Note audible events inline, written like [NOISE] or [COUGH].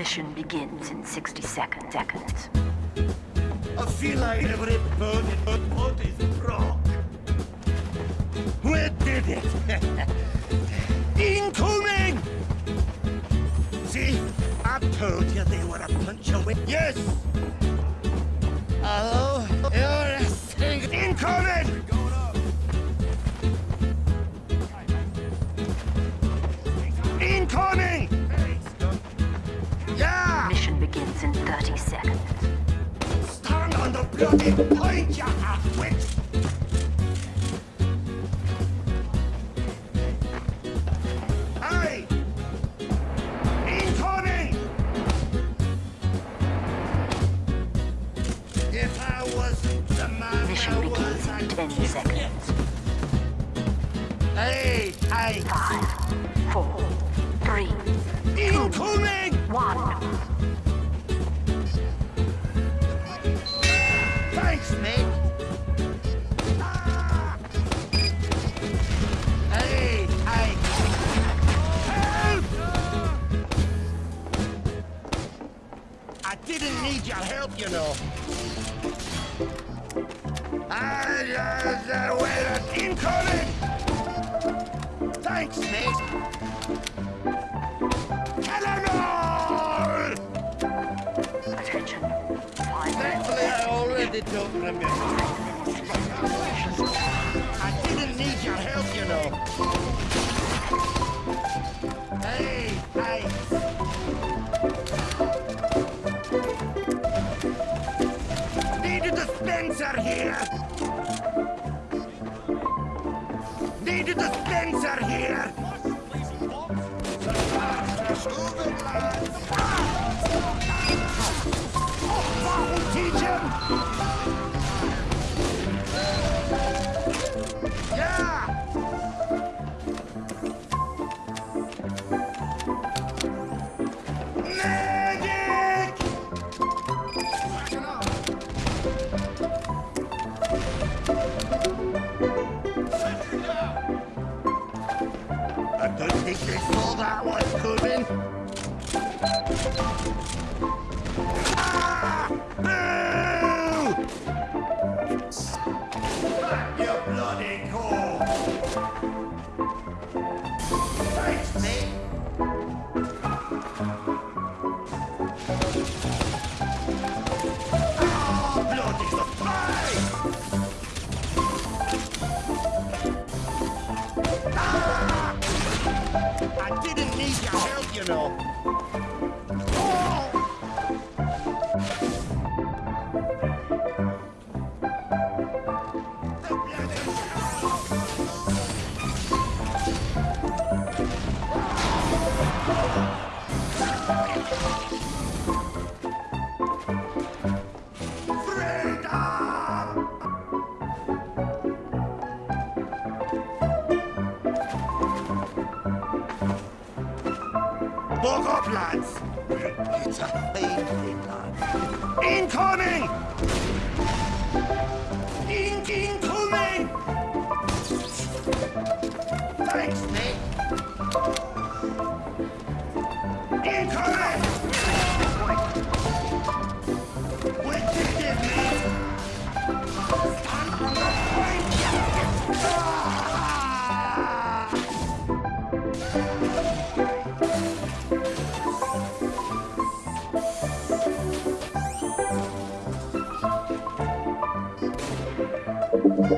Mission begins in 60 seconds. seconds. I feel like every bone in my body's broke. We did it! [LAUGHS] Incoming! See, I told you they were a bunch of Yes! Hello? Bloody point, you half-wit! Hey! Incoming! If I wasn't the man Mission begins in 10 seconds. Hey! Hey! Five, four, three, Incoming! one. Didn't help, you know. I just uh, wait incoming. Thanks, mate. Eleanor! Attention. Thankfully, I already don't remember. Need a dispenser here. I don't think they saw that one coming. Ah! Boo! You bloody cool! Didn't need your help, you know. Thing. Incoming! In incoming! We